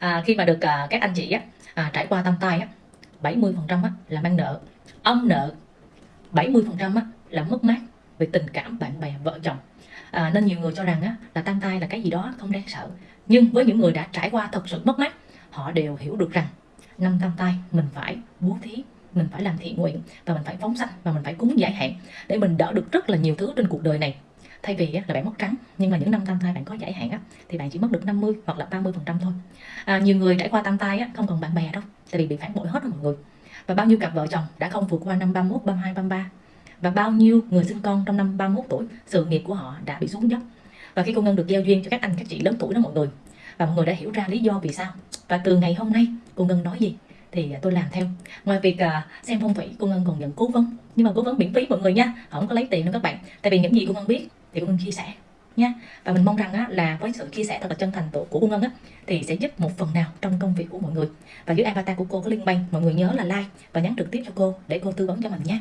à, khi mà được à, các anh chị á, à, trải qua tam tai á 70% á, là mang nợ. Ông nợ 70% á, là mất mát về tình cảm bạn bè vợ chồng. À, nên nhiều người cho rằng á, là tam tai là cái gì đó không đáng sợ. Nhưng với những người đã trải qua thật sự mất mát họ đều hiểu được rằng năm tam tai mình phải bố thí mình phải làm thiện nguyện và mình phải phóng sanh và mình phải cúng giải hạn để mình đỡ được rất là nhiều thứ trên cuộc đời này thay vì á, là bạn mất trắng nhưng mà những năm tam thai bạn có giải hạn á, thì bạn chỉ mất được 50 hoặc là 30 phần trăm thôi. À, nhiều người trải qua tam thai á, không còn bạn bè đâu tại vì bị phản bội hết rồi mọi người. Và bao nhiêu cặp vợ chồng đã không vượt qua năm 31, 32, 33 và bao nhiêu người sinh con trong năm 31 tuổi sự nghiệp của họ đã bị xuống dốc. Và khi cô Ngân được giao duyên cho các anh các chị lớn tuổi đó mọi người và mọi người đã hiểu ra lý do vì sao. Và từ ngày hôm nay cô Ngân nói gì thì à, tôi làm theo. Ngoài việc à, xem phong thủy cô Ngân còn nhận cố vấn. Nhưng mà cố vấn miễn phí mọi người nha không có lấy tiền đâu các bạn. Tại vì những gì cô Ngân biết thì cô Ngân chia sẻ nha và mình mong rằng á, là với sự chia sẻ thật là chân thành của cô Ngân á, thì sẽ giúp một phần nào trong công việc của mọi người. Và dưới avatar của cô có link bank mọi người nhớ là like và nhắn trực tiếp cho cô để cô tư vấn cho mình nhé.